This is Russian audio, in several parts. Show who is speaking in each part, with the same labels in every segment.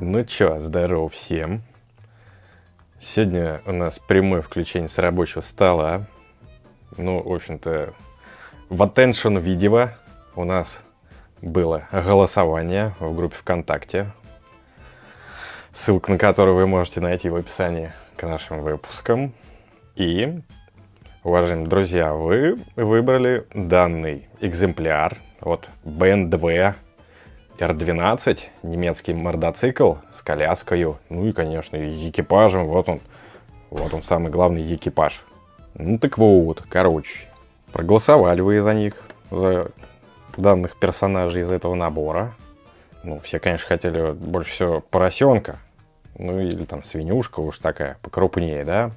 Speaker 1: Ну чё, здорово всем. Сегодня у нас прямое включение с рабочего стола. Ну, в общем-то, в attention видео у нас было голосование в группе ВКонтакте, ссылку на которую вы можете найти в описании к нашим выпускам. И, уважаемые друзья, вы выбрали данный экземпляр от BMW R12, немецкий мордоцикл с коляской, ну и, конечно, экипажем. Вот он, вот он самый главный экипаж. Ну так вот, короче, проголосовали вы за них, за данных персонажей из этого набора. Ну, все, конечно, хотели больше всего поросенка, ну или там свинюшка уж такая, покрупнее, да.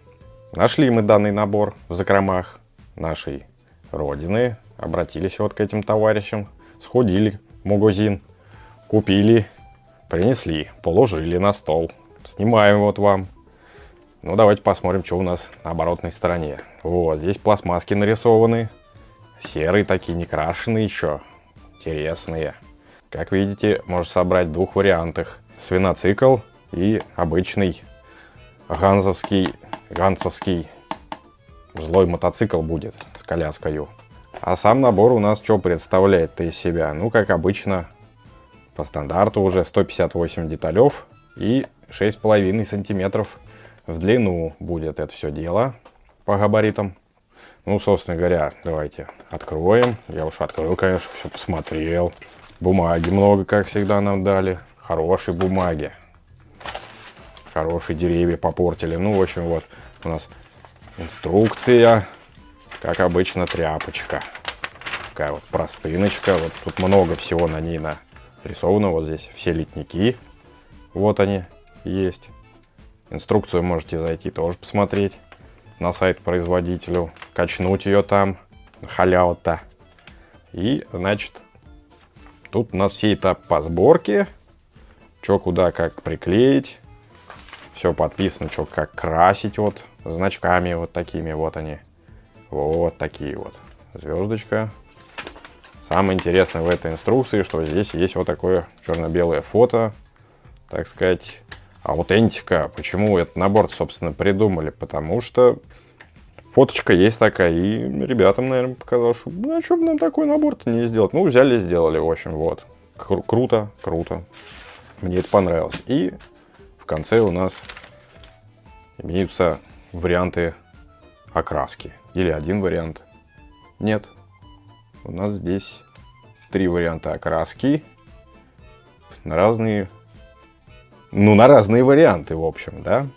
Speaker 1: Нашли мы данный набор в закромах нашей родины, обратились вот к этим товарищам, сходили в магазин, Купили, принесли, положили на стол. Снимаем вот вам. Ну, давайте посмотрим, что у нас на оборотной стороне. Вот, здесь пластмасски нарисованы. Серые такие, не крашеные еще. Интересные. Как видите, можно собрать в двух вариантах. Свиноцикл и обычный ганзовский, ганцевский злой мотоцикл будет с коляской. А сам набор у нас что представляет-то из себя? Ну, как обычно, по стандарту уже 158 деталев и 6,5 сантиметров в длину будет это все дело по габаритам. Ну, собственно говоря, давайте откроем. Я уж открыл, конечно, все посмотрел. Бумаги много, как всегда, нам дали. Хорошие бумаги. Хорошие деревья попортили. Ну, в общем, вот у нас инструкция. Как обычно, тряпочка. Такая вот простыночка. Вот тут много всего на ней на рисовано вот здесь все литники. Вот они есть. Инструкцию можете зайти тоже посмотреть на сайт производителю. Качнуть ее там. Халява-то. И, значит, тут у нас все этап по сборке. Что куда как приклеить. Все подписано, что как красить вот значками вот такими вот они. Вот такие вот. Звездочка, Самое интересное в этой инструкции, что здесь есть вот такое черно-белое фото, так сказать, аутентика. Почему этот набор, собственно, придумали? Потому что фоточка есть такая, и ребятам, наверное, показалось, что ну, а что бы нам такой набор-то не сделать? Ну, взяли и сделали, в общем, вот. Кру круто, круто. Мне это понравилось. И в конце у нас имеются варианты окраски. Или один вариант. Нет, у нас здесь три варианта окраски на разные, ну, на разные варианты, в общем, да.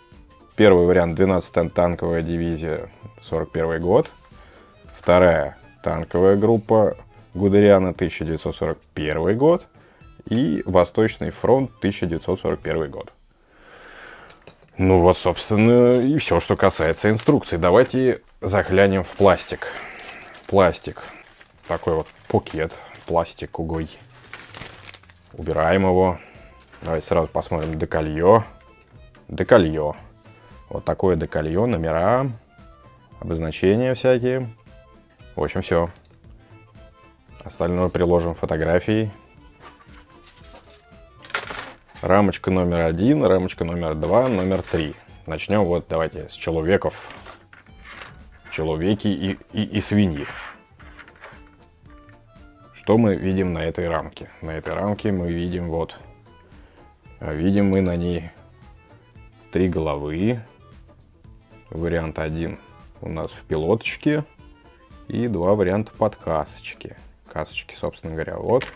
Speaker 1: Первый вариант 12-я танковая дивизия, 41 год. Вторая танковая группа Гудериана, 1941 год. И Восточный фронт, 1941 год. Ну вот, собственно, и все, что касается инструкции. Давайте заглянем в пластик. Пластик такой вот пакет пластиковый. Убираем его. Давайте сразу посмотрим деколье. Деколье. Вот такое деколье, номера, обозначения всякие. В общем, все. Остальное приложим фотографии. Рамочка номер один, рамочка номер два, номер три. Начнем вот давайте с человеков. Человеки и, и, и свиньи. Что мы видим на этой рамке? На этой рамке мы видим вот, а видим мы на ней три головы. Вариант один у нас в пилоточке и два варианта под касочки. Касочки, собственно говоря, вот.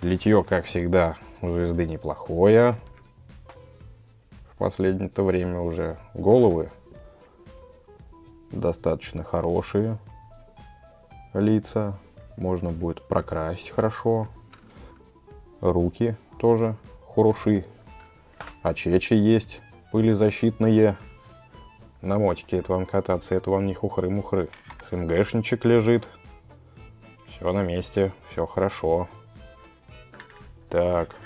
Speaker 1: Литье, как всегда, у звезды неплохое. В последнее-то время уже головы достаточно хорошие лица можно будет прокрасить хорошо. Руки тоже хороши. Очечи есть, пылезащитные. На мотике это вам кататься, это вам не хухры-мухры. ХМГшничек лежит. Все на месте, все хорошо. Так,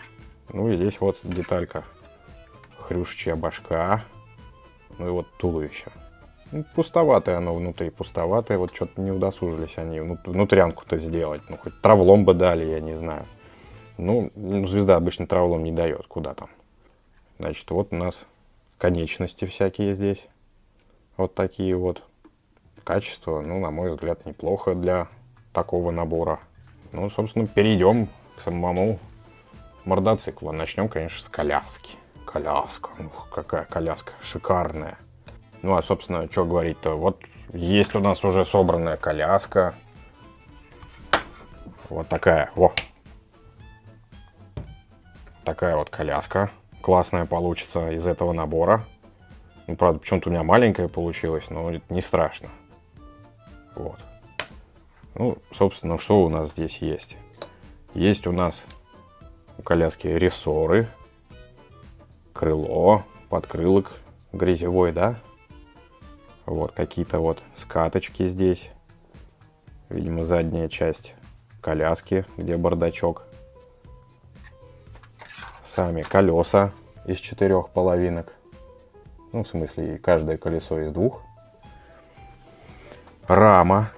Speaker 1: ну и здесь вот деталька. Хрюшечья башка. Ну и вот туловище. Ну, пустоватое оно внутри, пустоватое. Вот что-то не удосужились они внутрянку-то сделать. Ну, хоть травлом бы дали, я не знаю. Ну, ну, звезда обычно травлом не дает, куда там. Значит, вот у нас конечности всякие здесь. Вот такие вот. Качество, ну, на мой взгляд, неплохо для такого набора. Ну, собственно, перейдем к самому мордоциклу. Начнем, конечно, с коляски. Коляска. Ух, какая коляска. Шикарная. Ну, а, собственно, что говорить-то? Вот есть у нас уже собранная коляска. Вот такая. Во. Такая вот коляска. Классная получится из этого набора. Ну, правда, почему-то у меня маленькая получилась, но это не страшно. Вот. Ну, собственно, что у нас здесь есть? Есть у нас у коляски рессоры, крыло, подкрылок грязевой, да? Вот, какие-то вот скаточки здесь. Видимо, задняя часть коляски, где бардачок. Сами колеса из четырех половинок. Ну, в смысле, каждое колесо из двух. Рама.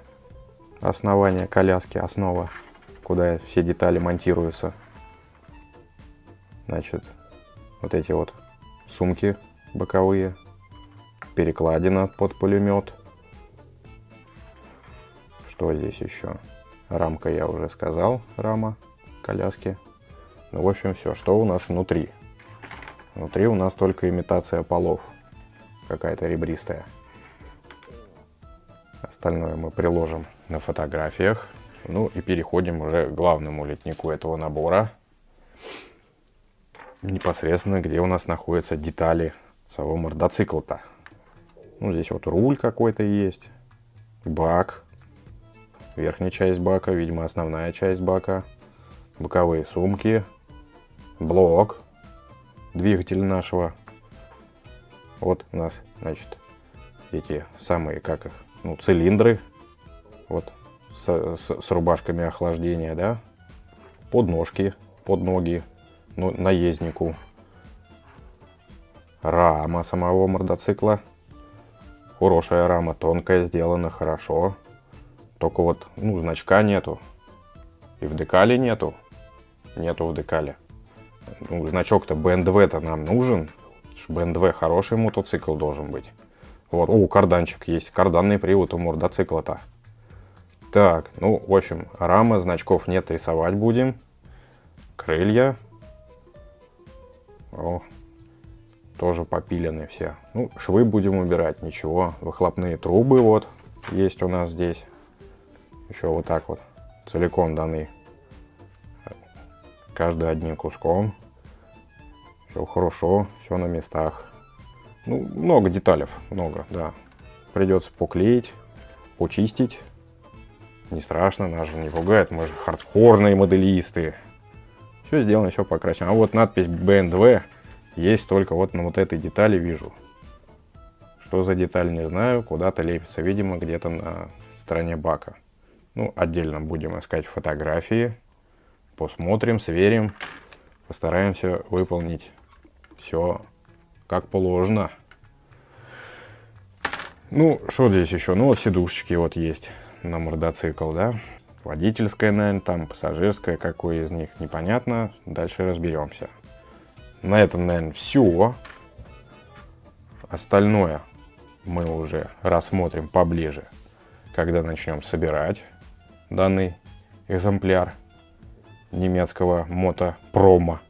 Speaker 1: Основание коляски, основа, куда все детали монтируются. Значит, вот эти вот сумки боковые. Перекладина под пулемет. Что здесь еще? Рамка я уже сказал, рама коляски. Ну, в общем, все. Что у нас внутри? Внутри у нас только имитация полов. Какая-то ребристая. Остальное мы приложим на фотографиях. Ну и переходим уже к главному литнику этого набора. Непосредственно, где у нас находятся детали самого мордоцикла-то. Ну, здесь вот руль какой-то есть, бак, верхняя часть бака, видимо, основная часть бака, боковые сумки, блок, двигатель нашего. Вот у нас, значит, эти самые, как их, ну, цилиндры, вот, с, с, с рубашками охлаждения, да, подножки, под ноги, ну, наезднику, рама самого мотоцикла, хорошая рама, тонкая, сделана хорошо, только вот, ну, значка нету. И в декале нету. Нету в декале. Ну, значок-то БНДВ-то нам нужен. БНДВ хороший мотоцикл должен быть. Вот, о, карданчик есть. Карданный привод у мотоцикла-то. Так, ну, в общем, рама, значков нет, рисовать будем. Крылья. О, тоже попилены все. Ну, швы будем убирать, ничего. Выхлопные трубы вот есть у нас здесь еще вот так вот целиком даны. Каждый одним куском. Все хорошо, все на местах. Ну, много деталей, много, да. Придется поклеить, почистить. Не страшно, нас же не пугает, мы же хардкорные моделисты. Все сделано, все покрасено. А вот надпись BNDV есть только вот на вот этой детали вижу. Что за деталь, не знаю, куда-то лепится, видимо, где-то на стороне бака. Ну, отдельно будем искать фотографии, посмотрим, сверим, постараемся выполнить все как положено. Ну, что здесь еще? Ну, вот сидушечки вот есть на мордоцикл, да. Водительская, наверное, там пассажирская, какой из них, непонятно. Дальше разберемся. На этом, наверное, все. Остальное мы уже рассмотрим поближе, когда начнем собирать данный экземпляр немецкого мотопрома.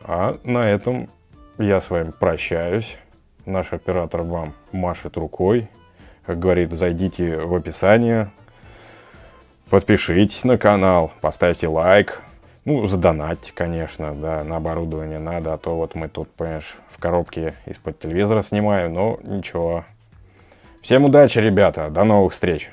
Speaker 1: А на этом я с вами прощаюсь. Наш оператор вам машет рукой. Как говорит, зайдите в описание, подпишитесь на канал, поставьте лайк. Ну, задонатьте, конечно, да, на оборудование надо, а то вот мы тут, понимаешь, в коробке из-под телевизора снимаем, но ничего. Всем удачи, ребята, до новых встреч!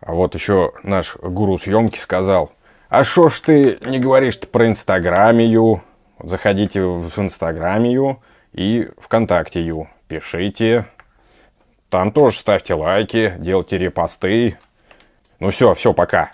Speaker 1: А вот еще наш гуру съемки сказал, а что ж ты не говоришь-то про инстаграмию? Заходите в инстаграмию и вконтакте пишите. Там тоже ставьте лайки, делайте репосты. Ну все, все, пока.